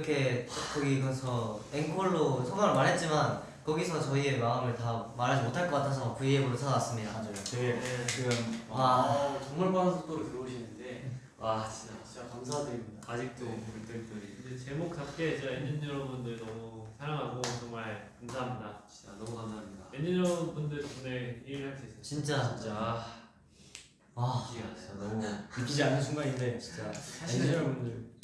이렇게 거기 가서 앵콜로 소감을 말했지만 거기서 저희의 마음을 다 말하지 못할 것 같아서 V앱으로 찾아왔습니다. 맞아요. 되게 네. 지금 와. 아, 정말 빠른 속도로 들어오시는데 와 진짜 진짜 감사드립니다. 아직도 네. 물들들이 이제 제목답게 진짜 엔진 여러분들 너무 사랑하고 정말 감사합니다. 진짜 너무 감사합니다. 엔진 여러분들 덕분에 일을 할 수 있어요. 진짜 진짜 와 기가 진짜 너무 믿기지 않는 순간인데 진짜 엔지 여러분들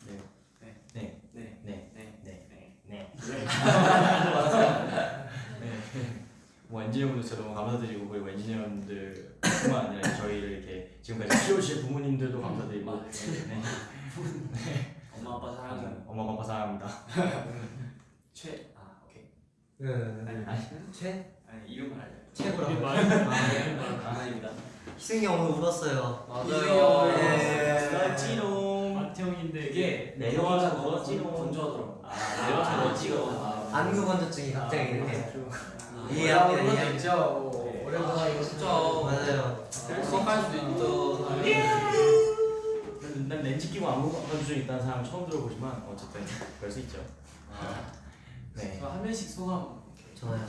뭐 엔지 여러분들 진짜 너무 감사드리고 그리고 엔지 여러분들뿐만 아니라 저희를 이렇게 지금까지 키워주신 부모님들도 감사드리고 네. 엄마 아빠 사랑해요. 엄마 아빠 사랑합니다. 최. 아 오케이. 그 아니 최? 아니 이름을 알려. 최고라고. 아, 아닙니다. 희승이 형 오늘 울었어요. 맞아요. 예. 찌롱. 마태형인데 이게 네, 내려와서 너무 찌롱. 건조하더라고. 아, 내려와서 아, 찌롱. 안구 건조증이 갑자기 이렇게 아, 이해합니다. 올라오는 이해합니다. 있죠. 네. 오랜만에 이거 진짜. 맞아요. 수업할 수도 있죠. 난 렌즈 끼고 안무 건조증 있다는 사람 처음 들어보지만 어쨌든 그럴 수 있죠. 네. 저한 명씩 소감. 좋아요.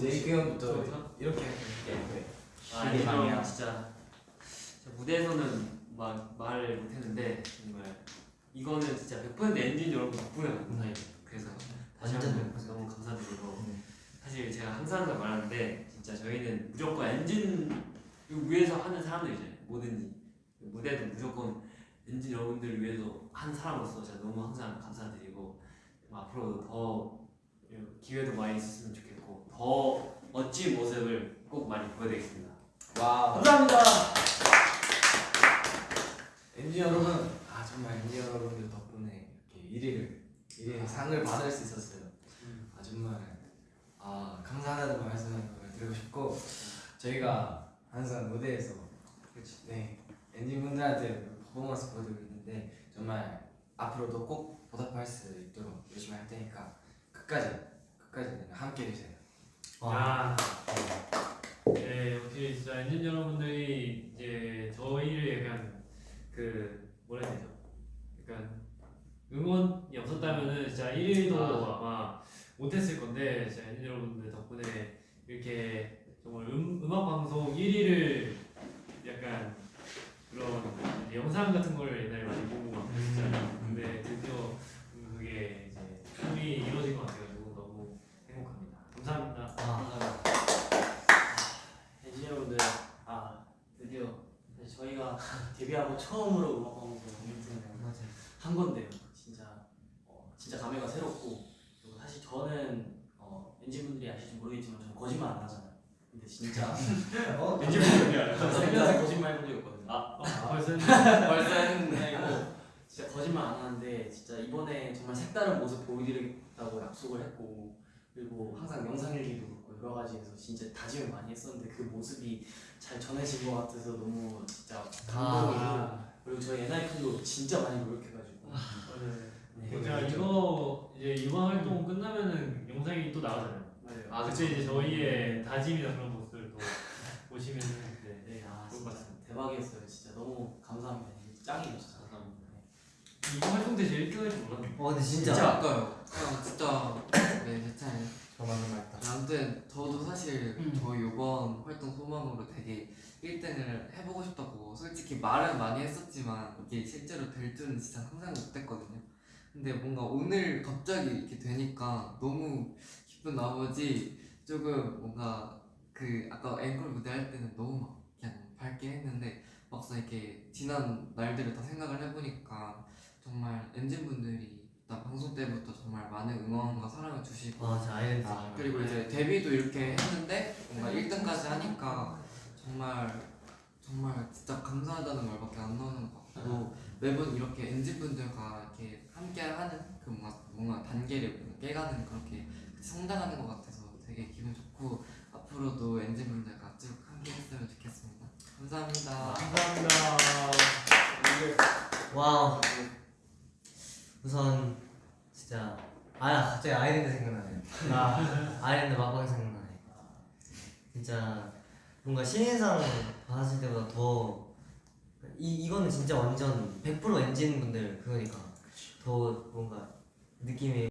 제이크 형부터 이렇게 네. 아 이게 이게 방이야. 진짜 무대에서는 막 말을 못했는데 정말 이거는 진짜 100% 엔진 여러분 덕분에 만든 사이예요. 그래서 다시 한번 너무 감사드리고 음. 사실 제가 항상 말하는데 진짜 저희는 무조건 엔진 위해서 하는 사람들이잖아요. 뭐든지 무대도 무조건 엔진 여러분들을 위해서 한 사람으로서 제가 너무 항상 감사드리고 앞으로도 더 기회도 많이 있었으면 좋겠고 더 멋진 모습을 꼭 많이 보여드리겠습니다. 와 감사합니다. 엔지 여러분 아 정말 엔지 여러분들 덕분에 이렇게 1위를 1위 상을 받을 수 있었어요. 아 정말 아 감사하다는 말씀을 드리고 싶고 저희가 항상 무대에서 네 엔지 분들한테 퍼포먼스 보여드리고 있는데 정말 앞으로도 꼭 보답할 수 있도록 열심히 할 테니까 끝까지 끝까지 함께 해주세요. 와. 야. 네, 역시 진짜 엔진 여러분들이 이제 저희를 약간 그 뭐라 해야 되죠? 약간 응원이 없었다면은 진짜 1위도 아. 아마 못했을 건데 진짜 엔진 여러분들 덕분에 이렇게 정말 음, 음악 방송 1위를 약간 그런 영상 같은 걸 옛날에 많이 보고 막 그랬잖아요. 근데 드디어 그게 이제 꿈이 이루어진 것 같아가지고 너무 행복합니다. 감사합니다. 와. 엔지 여러분들 아 드디어 사실 저희가 데뷔하고 처음으로 음악 방송. 한 건데요. 진짜 어, 진짜 감회가 새롭고 그리고 사실 저는 어, 엔지 분들이 아실지 모르겠지만 저는 거짓말 안 하잖아요. 근데 진짜 어? 엔지 분들이 알아요. 살면서 거짓말 해본 적 없거든요. 아 아, 벌써 벌써 했는데 이거 진짜 거짓말 안 하는데 진짜 이번에 정말 색다른 모습 보여드리겠다고 약속을 했고 그리고 항상 영상 일기도 그렇고 여러 가지에서 진짜 다짐을 많이 했었는데 그 모습이 잘 전해진 것 같아서 너무 진짜 감동이고 아. 그리고 저희 NIP도 진짜 많이 노력해가지고 네. 제가 이거 이제 이번 활동 끝나면은 영상이 또 나가잖아요. 맞아요. 아, 그때 이제 저희의 다짐이나 그런 모습을 또 보시면은 네. 네, 아, 좋을 것 진짜 대박이었어요. 진짜 너무 감사합니다. 짱이에요, 진짜. 감사합니다. 이거 활동 때 제일 1등 할줄 몰랐네. 어 근데 진짜. 진짜 아까요. 그냥 진짜 네 괜찮아요. 저만은 말다. 아무튼 저도 사실 음. 저희 이번 활동 소망으로 되게 1등을 해보고 싶다고 솔직히 말은 많이 했었지만 이게 실제로 될 줄은 진짜 상상 못했거든요. 근데 뭔가 오늘 갑자기 이렇게 되니까 너무 기쁜 나머지 조금 뭔가 그 아까 앵콜 무대 할 때는 너무 막 그냥 밝게 했는데 막상 이렇게 지난 날들을 다 생각을 해보니까 정말 엔진 분들이 일단 방송 때부터 정말 많은 응원과 사랑을 주시고 아이덴티. 아, 그리고 이제 데뷔도 이렇게 했는데 뭔가 1등까지 하니까 정말 정말 진짜 감사하다는 말밖에 안 나오는 것 같고 매번 이렇게 엔진 분들과 이렇게 함께 하는 그 뭔가 뭔가 단계를 깨가는 그렇게 성장하는 것 같아서 되게 기분 좋고 앞으로도 엔진 분들과 쭉 함께 했으면 좋겠습니다. 감사합니다. 감사합니다. Wow. 우선 진짜 아 갑자기 아이랜드 생각나네요. 아 아이랜드 막방 생각나네. 진짜 뭔가 신인상 받았을 때보다 더 이 이거는 진짜 완전 100% 엔진 분들 그거니까 더 뭔가 느낌이